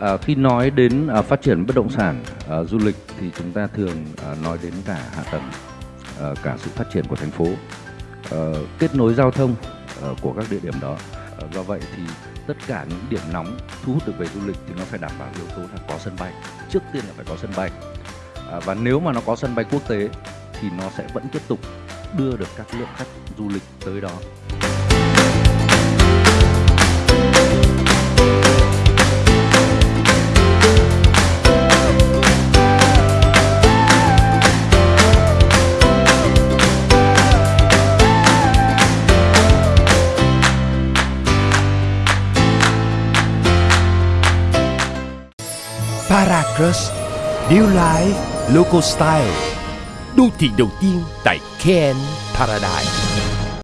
À, khi nói đến à, phát triển bất động sản à, du lịch thì chúng ta thường à, nói đến cả hạ tầng à, cả sự phát triển của thành phố à, kết nối giao thông à, của các địa điểm đó. À, do vậy thì tất cả những điểm nóng thu hút được về du lịch thì nó phải đảm bảo yếu tố là có sân bay. Trước tiên là phải có sân bay. À, và nếu mà nó có sân bay quốc tế thì nó sẽ vẫn tiếp tục đưa được các lượng khách du lịch tới đó. Paracross New Life Local Style. Đô thị đầu tiên tại Ken Paradise.